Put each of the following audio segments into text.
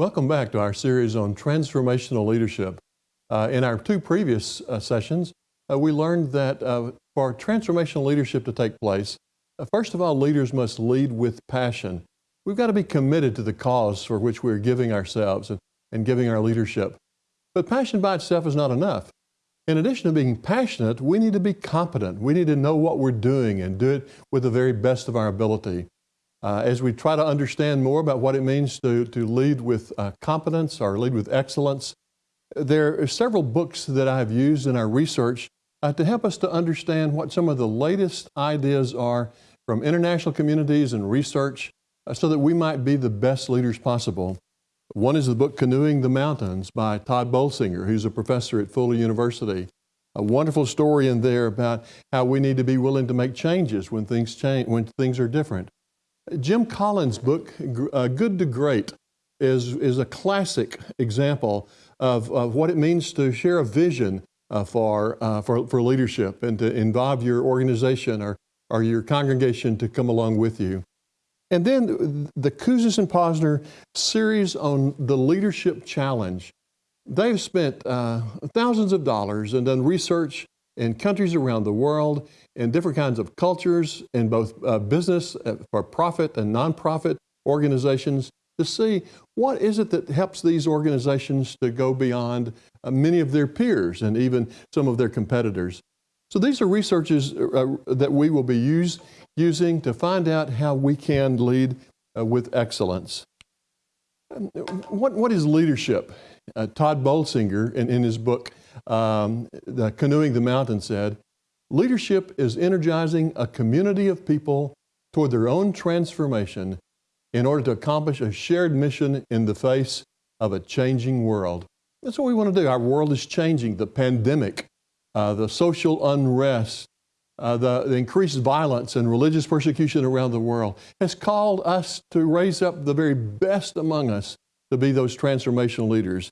Welcome back to our series on transformational leadership. Uh, in our two previous uh, sessions, uh, we learned that uh, for transformational leadership to take place, uh, first of all, leaders must lead with passion. We've got to be committed to the cause for which we're giving ourselves and, and giving our leadership. But passion by itself is not enough. In addition to being passionate, we need to be competent. We need to know what we're doing and do it with the very best of our ability. Uh, as we try to understand more about what it means to, to lead with uh, competence or lead with excellence, there are several books that I have used in our research uh, to help us to understand what some of the latest ideas are from international communities and research uh, so that we might be the best leaders possible. One is the book Canoeing the Mountains by Tod Bolsinger, who's a professor at Fuller University. A wonderful story in there about how we need to be willing to make changes when things change, when things are different. Jim Collins' book, uh, Good to Great, is, is a classic example of, of what it means to share a vision uh, for, uh, for, for leadership and to involve your organization or, or your congregation to come along with you. And then the Kouzes and Posner series on the Leadership Challenge. They've spent uh, thousands of dollars and done research in countries around the world in different kinds of cultures in both uh, business uh, for profit and nonprofit organizations to see what is it that helps these organizations to go beyond uh, many of their peers and even some of their competitors. So these are researches uh, that we will be use, using to find out how we can lead uh, with excellence. What, what is leadership? Uh, Tod Bolsinger, in, in his book, um, the Canoeing the Mountain, said, Leadership is energizing a community of people toward their own transformation in order to accomplish a shared mission in the face of a changing world. That's what we want to do. Our world is changing. The pandemic, uh, the social unrest, uh, the, the, increased violence and religious persecution around the world has called us to raise up the very best among us to be those transformational leaders.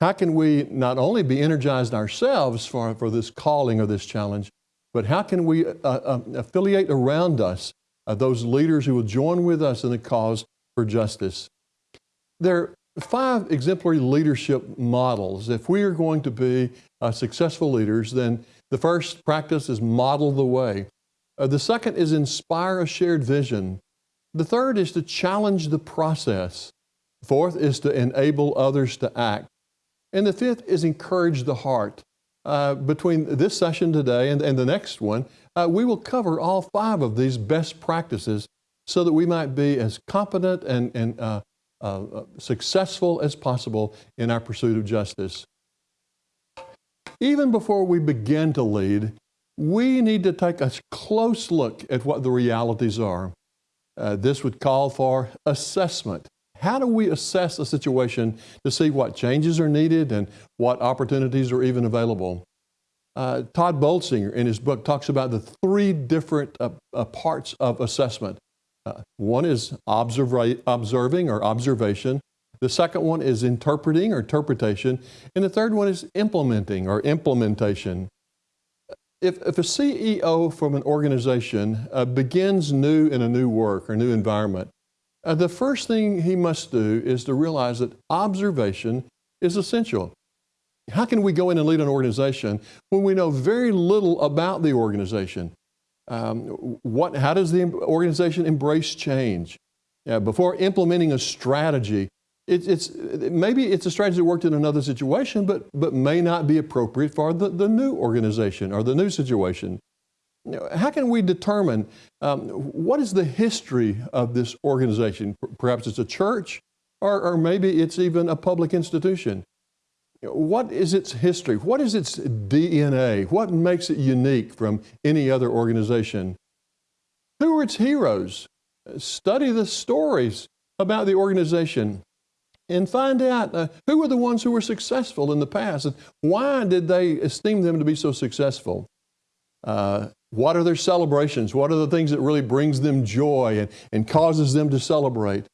How can we not only be energized ourselves for, for this calling or this challenge, but how can we uh, uh, affiliate around us uh, those leaders who will join with us in the cause for justice? There are five exemplary leadership models. If we are going to be uh, successful leaders, then the first practice is model the way. Uh, the second is inspire a shared vision. The third is to challenge the process. Fourth is to enable others to act. And the fifth is encourage the heart. Uh, between this session today and, and the next one, uh, we will cover all five of these best practices so that we might be as competent and, and uh, uh, successful as possible in our pursuit of justice. Even before we begin to lead, we need to take a close look at what the realities are. Uh, this would call for assessment. How do we assess a situation to see what changes are needed and what opportunities are even available? Uh, Tod Bolsinger in his book talks about the three different uh, uh, parts of assessment. Uh, one is observing or observation. The second one is interpreting or interpretation. And the third one is implementing or implementation. If, if a CEO from an organization uh, begins new in a new work or new environment, uh, the first thing he must do is to realize that observation is essential. How can we go in and lead an organization when we know very little about the organization? Um, what, how does the organization embrace change? Before implementing a strategy, it, it's, maybe it's a strategy that worked in another situation, but, but may not be appropriate for the, the new organization or the new situation. How can we determine um, what is the history of this organization? Perhaps it's a church, or, or maybe it's even a public institution. What is its history? What is its DNA? What makes it unique from any other organization? Who are its heroes? Study the stories about the organization and find out uh, who were the ones who were successful in the past and why did they esteem them to be so successful. Uh, what are their celebrations? What are the things that really brings them joy and, and causes them to celebrate?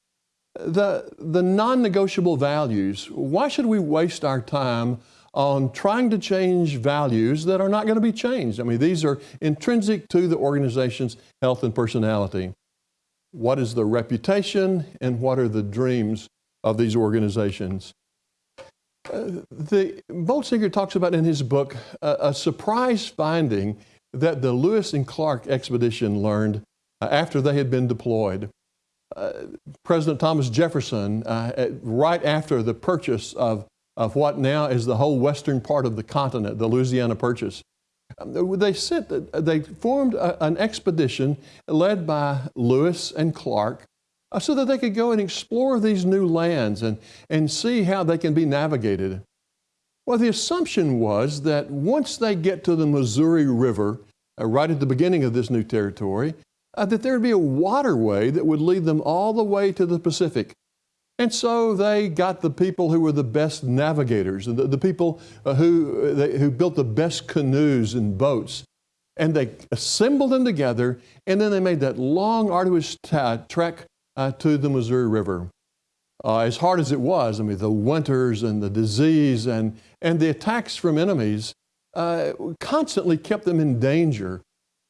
The, the non-negotiable values, why should we waste our time on trying to change values that are not going to be changed? I mean, these are intrinsic to the organization's health and personality. What is the reputation and what are the dreams of these organizations. Uh, the Bolsinger talks about in his book uh, a surprise finding that the Lewis and Clark expedition learned uh, after they had been deployed. Uh, President Thomas Jefferson, uh, right after the purchase of, of what now is the whole western part of the continent, the Louisiana Purchase, um, they sent, they formed a, an expedition led by Lewis and Clark uh, so that they could go and explore these new lands and, and see how they can be navigated. Well, the assumption was that once they get to the Missouri River, uh, right at the beginning of this new territory, uh, that there would be a waterway that would lead them all the way to the Pacific. And so they got the people who were the best navigators, the, the people uh, who, uh, they, who built the best canoes and boats. And they assembled them together, and then they made that long, arduous trek uh, to the Missouri River. Uh, as hard as it was, I mean, the winters and the disease and, and the attacks from enemies uh, constantly kept them in danger.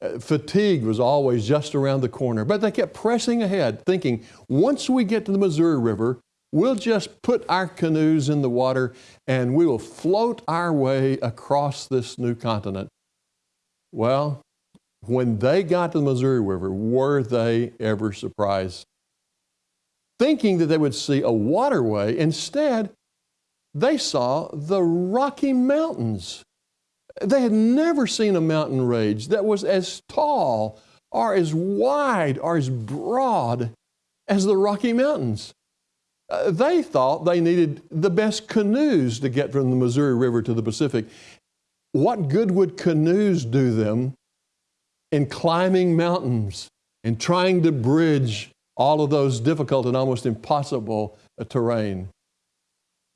Uh, fatigue was always just around the corner, but they kept pressing ahead, thinking, once we get to the Missouri River, we'll just put our canoes in the water and we will float our way across this new continent. Well, when they got to the Missouri River, were they ever surprised? thinking that they would see a waterway. Instead, they saw the Rocky Mountains. They had never seen a mountain range that was as tall or as wide or as broad as the Rocky Mountains. Uh, they thought they needed the best canoes to get from the Missouri River to the Pacific. What good would canoes do them in climbing mountains and trying to bridge all of those difficult and almost impossible uh, terrain?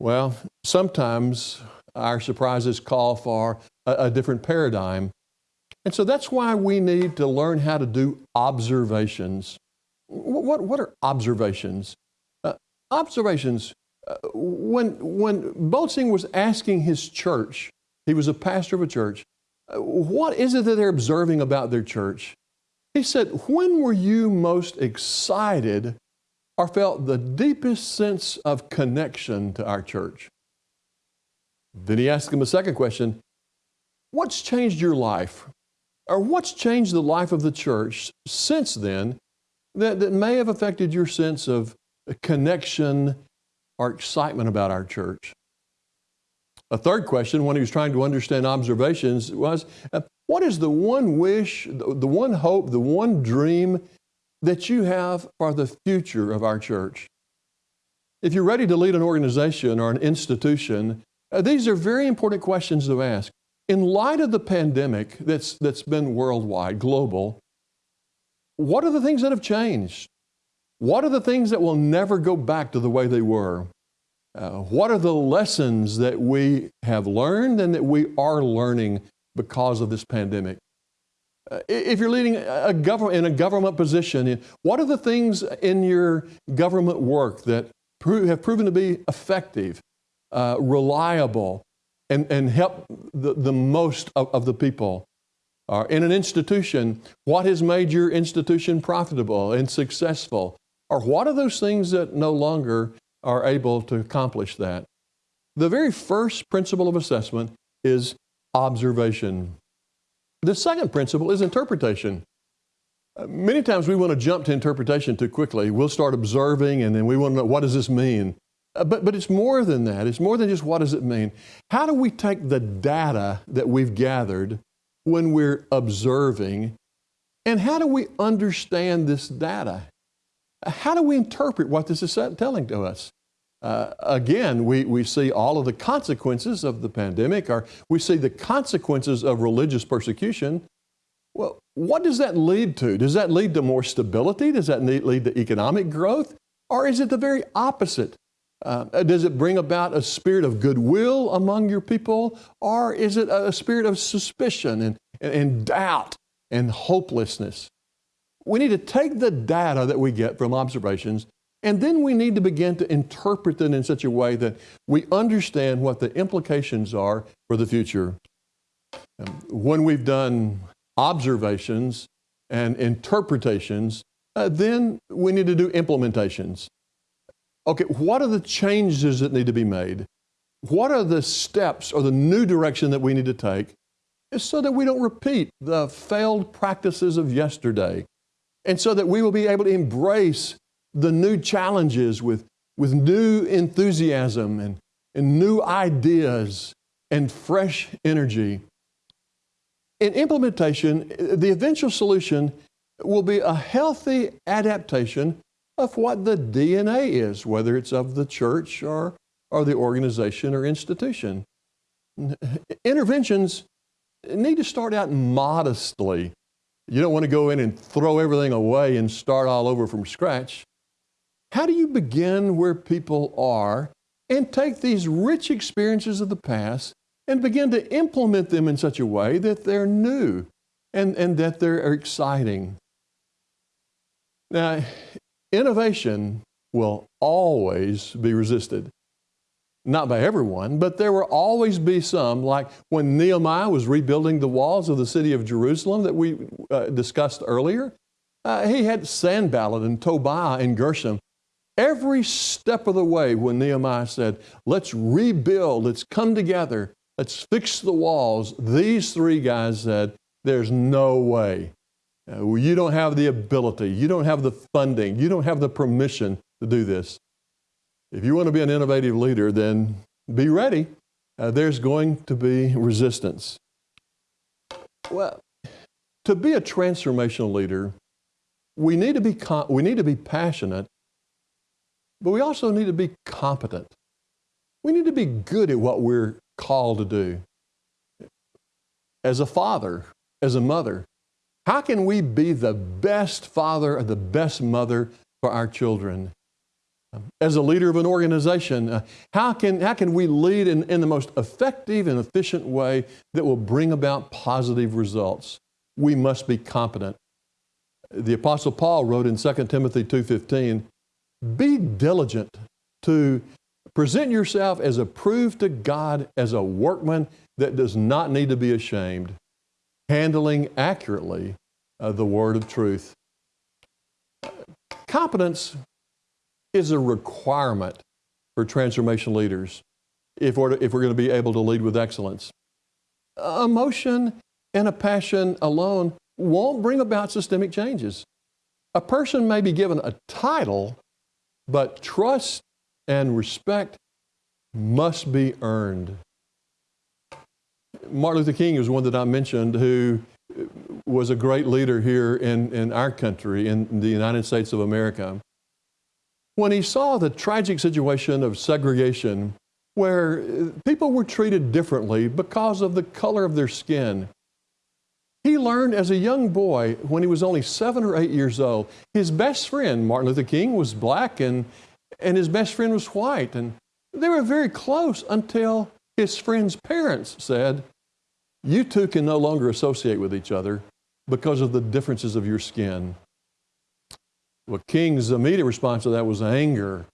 Well, sometimes our surprises call for a, a different paradigm. And so that's why we need to learn how to do observations. What, what are observations? Uh, observations, uh, when, when Bolsinger was asking his church, he was a pastor of a church, uh, what is it that they're observing about their church? He said, When were you most excited or felt the deepest sense of connection to our church? Then he asked him a second question What's changed your life? Or what's changed the life of the church since then that, that may have affected your sense of connection or excitement about our church? A third question, when he was trying to understand observations, was uh, what is the one wish, the one hope, the one dream that you have for the future of our church? If you're ready to lead an organization or an institution, uh, these are very important questions to ask. In light of the pandemic that's, that's been worldwide, global, what are the things that have changed? What are the things that will never go back to the way they were? Uh, what are the lessons that we have learned and that we are learning because of this pandemic? Uh, if you're leading a government in a government position, what are the things in your government work that have proven to be effective, uh, reliable, and, and help the, the most of, of the people? Uh, in an institution, what has made your institution profitable and successful? Or what are those things that no longer are able to accomplish that. The very first principle of assessment is observation. The second principle is interpretation. Uh, many times we want to jump to interpretation too quickly. We'll start observing and then we want to know what does this mean? Uh, but, but it's more than that. It's more than just what does it mean. How do we take the data that we've gathered when we're observing and how do we understand this data? How do we interpret what this is telling to us? Uh, again, we, we see all of the consequences of the pandemic, or we see the consequences of religious persecution. Well, what does that lead to? Does that lead to more stability? Does that lead to economic growth? Or is it the very opposite? Uh, does it bring about a spirit of goodwill among your people? Or is it a spirit of suspicion and, and, and doubt and hopelessness? We need to take the data that we get from observations and then we need to begin to interpret it in such a way that we understand what the implications are for the future. Um, when we've done observations and interpretations, uh, then we need to do implementations. okay, what are the changes that need to be made? What are the steps or the new direction that we need to take? So that we don't repeat the failed practices of yesterday. And so that we will be able to embrace the new challenges with, with new enthusiasm and, and new ideas and fresh energy. In implementation, the eventual solution will be a healthy adaptation of what the DNA is, whether it's of the church or, or the organization or institution. Interventions need to start out modestly. You don't want to go in and throw everything away and start all over from scratch. How do you begin where people are and take these rich experiences of the past and begin to implement them in such a way that they're new and, and that they're exciting? Now, innovation will always be resisted. Not by everyone, but there will always be some, like when Nehemiah was rebuilding the walls of the city of Jerusalem that we uh, discussed earlier. Uh, he had Sanballat and Tobiah and Geshem. Every step of the way, when Nehemiah said, Let's rebuild, let's come together, let's fix the walls, these three guys said, There's no way. Uh, you don't have the ability, you don't have the funding, you don't have the permission to do this. If you want to be an innovative leader, then be ready. Uh, there's going to be resistance. Well, to be a transformational leader, we need to be, we need to be passionate, but we also need to be competent. We need to be good at what we're called to do. As a father, as a mother, how can we be the best father or the best mother for our children? As a leader of an organization, uh, how, can, how can we lead in, in the most effective and efficient way that will bring about positive results? We must be competent. The Apostle Paul wrote in 2 Timothy 2.15, be diligent to present yourself as approved to God as a workman that does not need to be ashamed, handling accurately uh, the word of truth. Competence is a requirement for transformation leaders if we're, if we're going to be able to lead with excellence. Emotion and a passion alone won't bring about systemic changes. A person may be given a title, but trust and respect must be earned. Martin Luther King is one that I mentioned who was a great leader here in, in our country, in the United States of America. When he saw the tragic situation of segregation, where people were treated differently because of the color of their skin, he learned as a young boy, when he was only seven or eight years old, his best friend, Martin Luther King, was black and, and his best friend was white. And they were very close until his friend's parents said, you two can no longer associate with each other because of the differences of your skin. Well, King's immediate response to that was anger.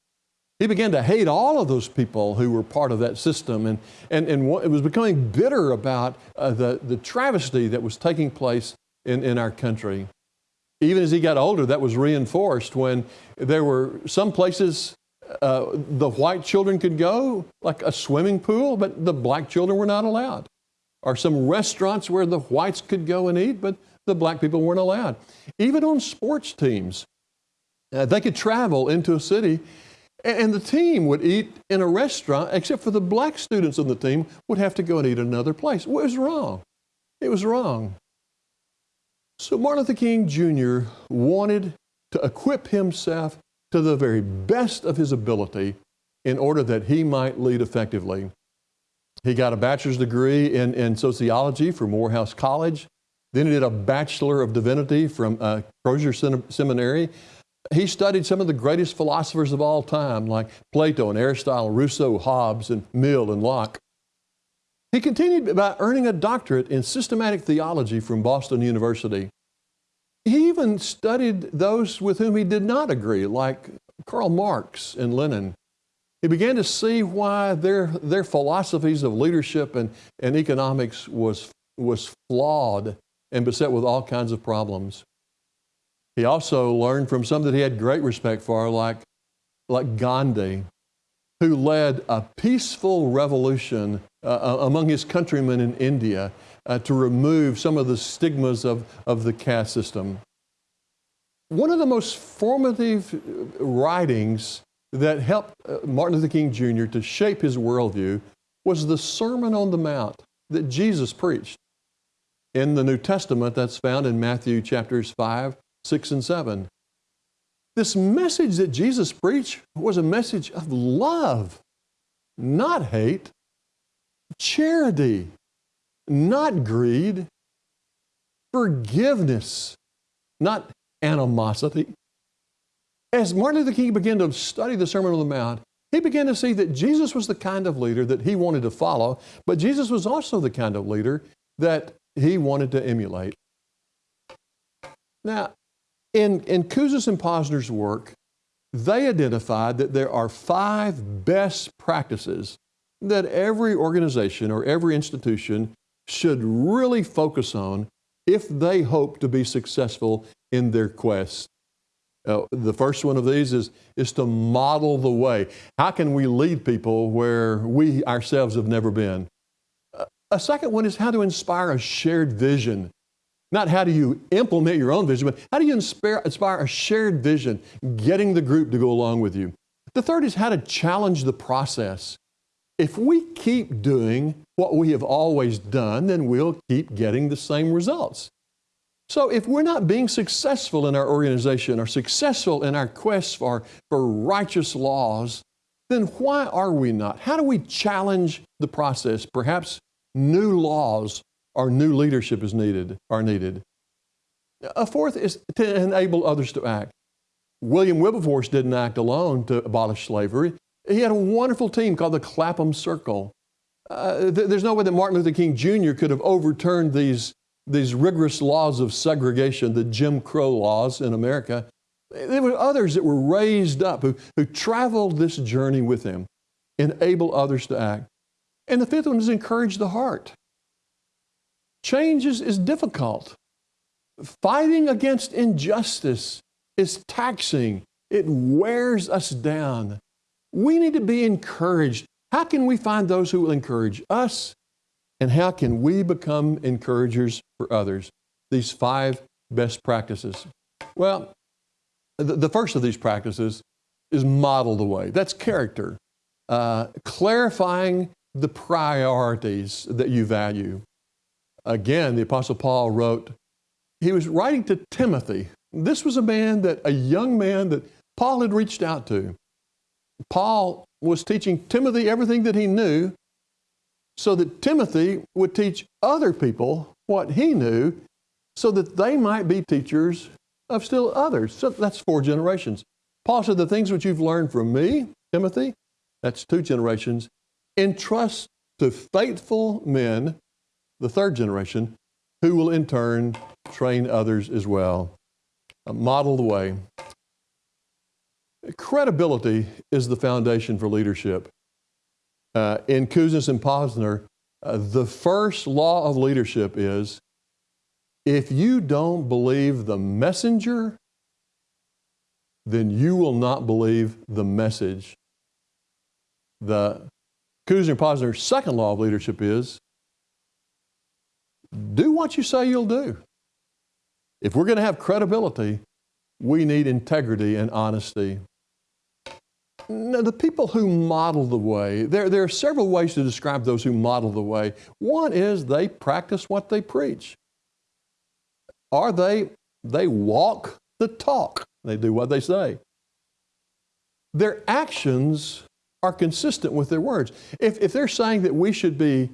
He began to hate all of those people who were part of that system, and, and, and it was becoming bitter about uh, the, the travesty that was taking place in, in our country. Even as he got older, that was reinforced when there were some places uh, the white children could go, like a swimming pool, but the black children were not allowed or some restaurants where the whites could go and eat, but the black people weren't allowed. Even on sports teams, uh, they could travel into a city and the team would eat in a restaurant, except for the black students on the team would have to go and eat another place. What was wrong? It was wrong. So Martin Luther King Jr. wanted to equip himself to the very best of his ability in order that he might lead effectively. He got a bachelor's degree in, in sociology from Morehouse College. Then he did a Bachelor of Divinity from uh, Crozer Seminary. He studied some of the greatest philosophers of all time, like Plato and Aristotle, Rousseau, Hobbes, and Mill and Locke. He continued by earning a doctorate in systematic theology from Boston University. He even studied those with whom he did not agree, like Karl Marx and Lenin. He began to see why their, their philosophies of leadership and, and economics was, was flawed and beset with all kinds of problems. He also learned from some that he had great respect for, like like Gandhi, who led a peaceful revolution uh, among his countrymen in India uh, to remove some of the stigmas of, of the caste system. One of the most formative writings that helped uh, Martin Luther King Jr. to shape his worldview was the Sermon on the Mount that Jesus preached. In the New Testament, that's found in Matthew chapters 5, 6, and 7. This message that Jesus preached was a message of love, not hate, charity, not greed, forgiveness, not animosity. As Martin Luther King began to study the Sermon on the Mount, he began to see that Jesus was the kind of leader that he wanted to follow, but Jesus was also the kind of leader that he wanted to emulate. Now, in, in Kouzes and Posner's work, they identified that there are five best practices that every organization or every institution should really focus on if they hope to be successful in their quest. Uh, the first one of these is, is to model the way. How can we lead people where we ourselves have never been? Uh, a second one is how to inspire a shared vision. Not how do you implement your own vision, but how do you inspire, inspire a shared vision, getting the group to go along with you. The third is how to challenge the process. If we keep doing what we have always done, then we'll keep getting the same results. So if we're not being successful in our organization or successful in our quest for, for righteous laws, then why are we not? How do we challenge the process? Perhaps new laws or new leadership is needed, are needed. A fourth is to enable others to act. William Wilberforce didn't act alone to abolish slavery. He had a wonderful team called the Clapham Circle. Uh, th there's no way that Martin Luther King Jr. could have overturned these, these rigorous laws of segregation, the Jim Crow laws in America. There were others that were raised up who, who traveled this journey with him, enable others to act. And the fifth one is encourage the heart. Change is, difficult. Fighting against injustice is taxing. It wears us down. We need to be encouraged. How can we find those who will encourage us? And how can we become encouragers for others? These five best practices. Well, the, the first of these practices is model the way. That's character. Uh, clarifying the priorities that you value. Again, the Apostle Paul wrote, he was writing to Timothy. This was a man that, a young man that Paul had reached out to. Paul was teaching Timothy everything that he knew so that Timothy would teach other people what he knew so that they might be teachers of still others. So that's four generations. Paul said, The things which you've learned from me, Timothy, that's two generations, entrust to faithful men, the third generation, who will in turn train others as well. Model the way. Credibility is the foundation for leadership. Uh, in Kouzes and Posner, uh, the first law of leadership is if you don't believe the messenger, then you will not believe the message. The Kouzes and Posner's second law of leadership is do what you say you'll do. If we're going to have credibility, we need integrity and honesty. Now, the people who model the way, there, there are several ways to describe those who model the way. One is they practice what they preach. Are they, they walk the talk. They do what they say. Their actions are consistent with their words. If, if they're saying that we should be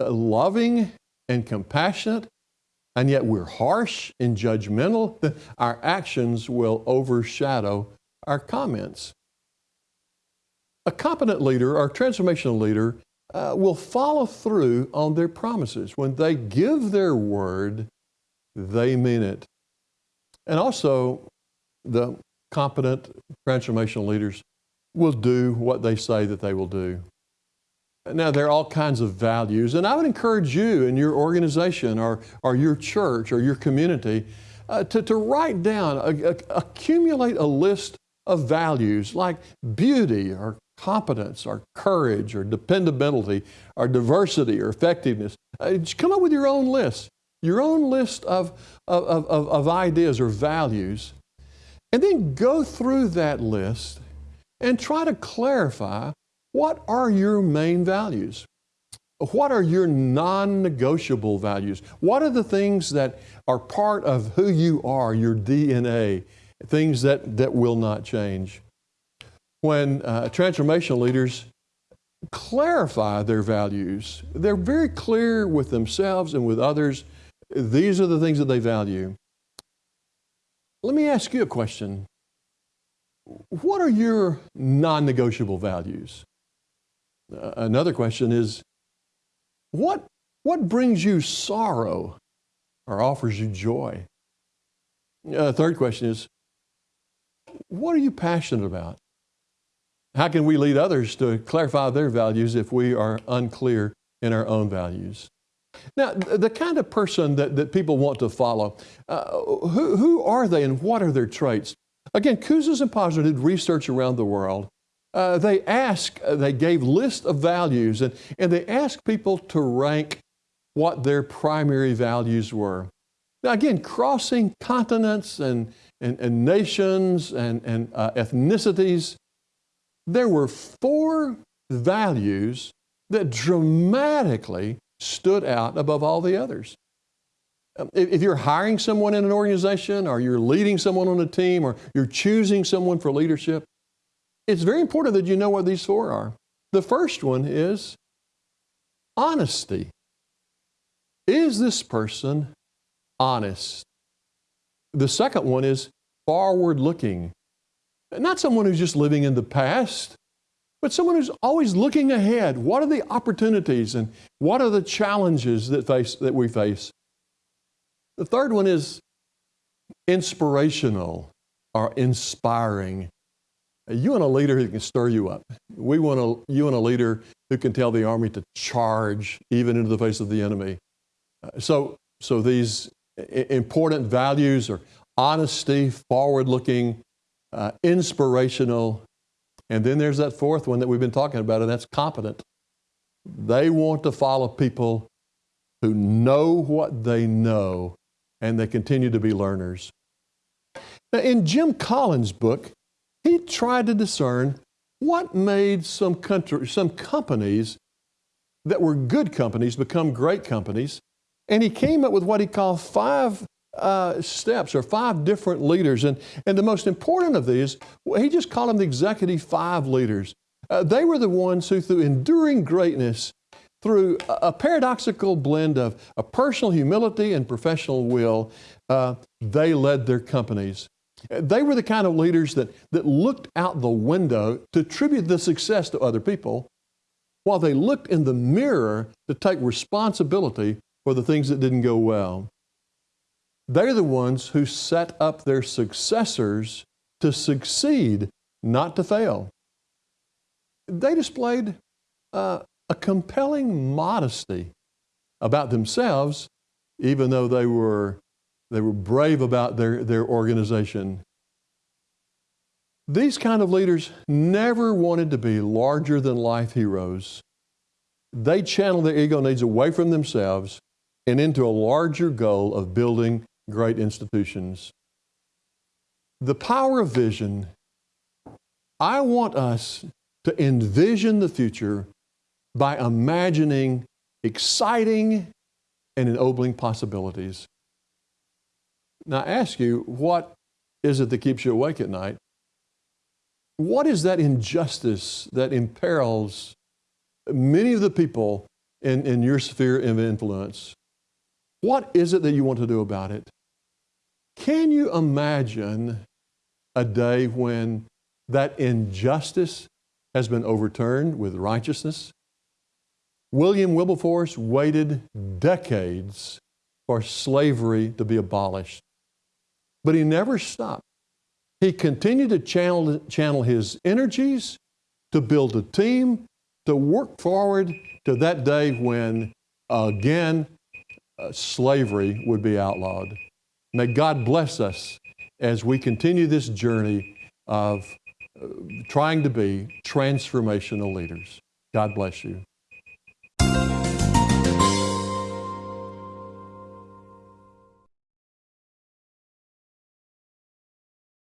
loving and compassionate, and yet we're harsh and judgmental, our actions will overshadow our comments. A competent leader or transformational leader uh, will follow through on their promises. When they give their word, they mean it. And also, the competent transformational leaders will do what they say that they will do. Now, there are all kinds of values, and I would encourage you in your organization or, or your church or your community uh, to, to write down, uh, accumulate a list of values like beauty or competence or courage or dependability or diversity or effectiveness. Uh, come up with your own list, your own list of, of, of, of ideas or values, and then go through that list and try to clarify what are your main values. What are your non negotiable values? What are the things that are part of who you are, your DNA, things that, that will not change? When uh, transformational leaders clarify their values, they're very clear with themselves and with others. These are the things that they value. Let me ask you a question. What are your non negotiable values? Another question is what, what brings you sorrow or offers you joy? Uh, third question is, what are you passionate about? How can we lead others to clarify their values if we are unclear in our own values? Now, the kind of person that, that people want to follow, uh, who, who are they and what are their traits? Again, Kouzes and Posner did research around the world uh, they asked, uh, they gave list of values and, and they asked people to rank what their primary values were. Now again, crossing continents and, and, and nations and, and uh, ethnicities, there were four values that dramatically stood out above all the others. Um, if you're hiring someone in an organization or you're leading someone on a team or you're choosing someone for leadership, it's very important that you know what these four are. The first one is honesty. Is this person honest? The second one is forward looking. Not someone who's just living in the past, but someone who's always looking ahead. What are the opportunities and what are the challenges that, face, that we face? The third one is inspirational or inspiring. You want a leader who can stir you up. We want a, you want a leader who can tell the army to charge even into the face of the enemy. Uh, so, so these important values are honesty, forward looking, uh, inspirational, and then there's that fourth one that we've been talking about, and that's competent. They want to follow people who know what they know and they continue to be learners. Now, in Jim Collins' book, he tried to discern what made some, country, some companies that were good companies become great companies. And he came up with what he called five uh, steps or five different leaders. And, and the most important of these, he just called them the executive five leaders. Uh, they were the ones who, through enduring greatness, through a, a paradoxical blend of a personal humility and professional will, uh, they led their companies. They were the kind of leaders that, that looked out the window to attribute the success to other people, while they looked in the mirror to take responsibility for the things that didn't go well. They're the ones who set up their successors to succeed, not to fail. They displayed uh, a compelling modesty about themselves, even though they were they were brave about their, their organization. These kind of leaders never wanted to be larger than life heroes. They channeled their ego needs away from themselves and into a larger goal of building great institutions. The power of vision. I want us to envision the future by imagining exciting and ennobling possibilities. Now, I ask you, what is it that keeps you awake at night? What is that injustice that imperils many of the people in, in your sphere of influence? What is it that you want to do about it? Can you imagine a day when that injustice has been overturned with righteousness? William Wilberforce waited decades for slavery to be abolished. But he never stopped. He continued to channel, channel his energies to build a team, to work forward to that day when, again, uh, slavery would be outlawed. May God bless us as we continue this journey of uh, trying to be transformational leaders. God bless you.